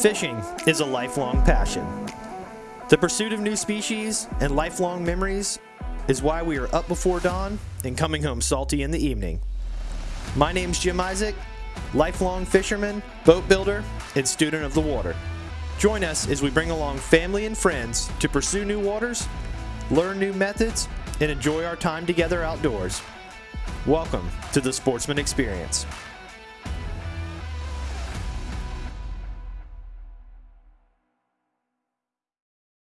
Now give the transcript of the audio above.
Fishing is a lifelong passion. The pursuit of new species and lifelong memories is why we are up before dawn and coming home salty in the evening. My name's Jim Isaac, lifelong fisherman, boat builder, and student of the water. Join us as we bring along family and friends to pursue new waters, learn new methods, and enjoy our time together outdoors. Welcome to the Sportsman Experience.